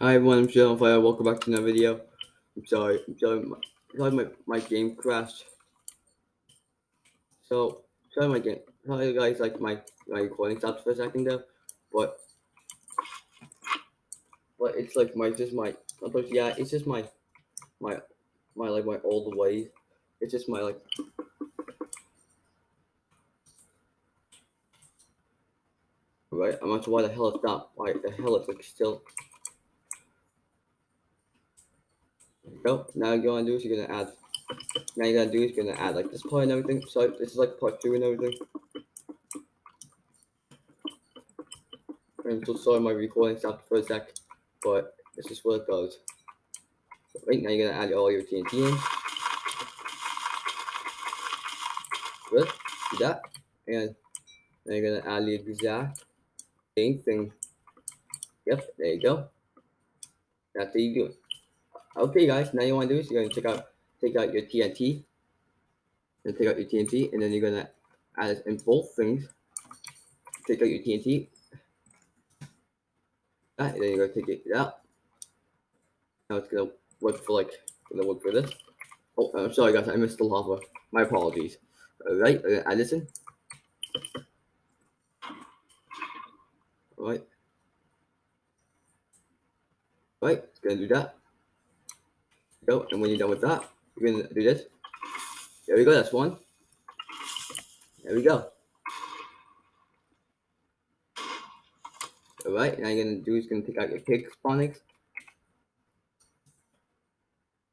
Hi everyone, I'm Sheldon Fire. Welcome back to another video. I'm sorry, I'm sorry, my, sorry my, my game crashed. So, sorry my game, sorry guys, like my, my recording stopped for a second there, but, but it's like my, just my, yeah, it's just my, my, my, like my old ways. It's just my, like, right, I'm not sure why the hell it's not, why the hell it's like still go. Now you're gonna do is you're gonna add. Now you're gonna do is you're gonna add like this part and everything. So this is like part two and everything. I'm so sorry my recording stopped for a sec, but this is what it goes. So right now you're gonna add all your TNT in. Good, do that, and then you're gonna add the exact same thing. Yep, there you go. That's how you do it. Okay, guys, now you want to do is you're going to take out take out your TNT, and take out your TNT, and then you're going to add in both things. Take out your TNT, ah, and then you're going to take it out. Now it's going to work for like going to work for this. Oh, I'm sorry, guys, I missed the lava. My apologies. All right, I'm going to add this in. All right. All right, it's going to do that go. And when you're done with that, you're gonna do this. There we go, that's one. There we go. All right, now you're gonna do is gonna take out your pig spawnings.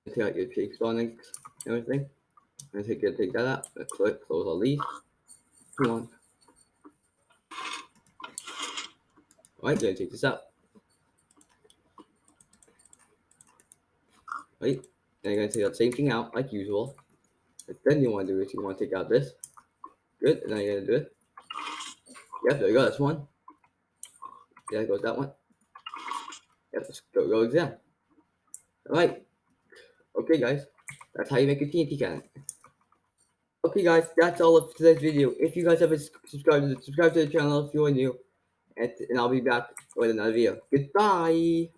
Take out your spawnings and everything. I'm gonna take, take that out. Click, close all these. Come on. All right, gonna take this out. Right? And you're going to take that same thing out like usual. But then you want to do is you want to take out this. Good. And then you're going to do it. Yep, there you go. That's one. Yeah, goes that one. Yep, let's go, go exam. All right. Okay, guys. That's how you make a TNT cannon. Okay, guys, that's all of today's video. If you guys haven't subscribed, subscribe to the channel if you're new. And, and I'll be back with another video. Goodbye.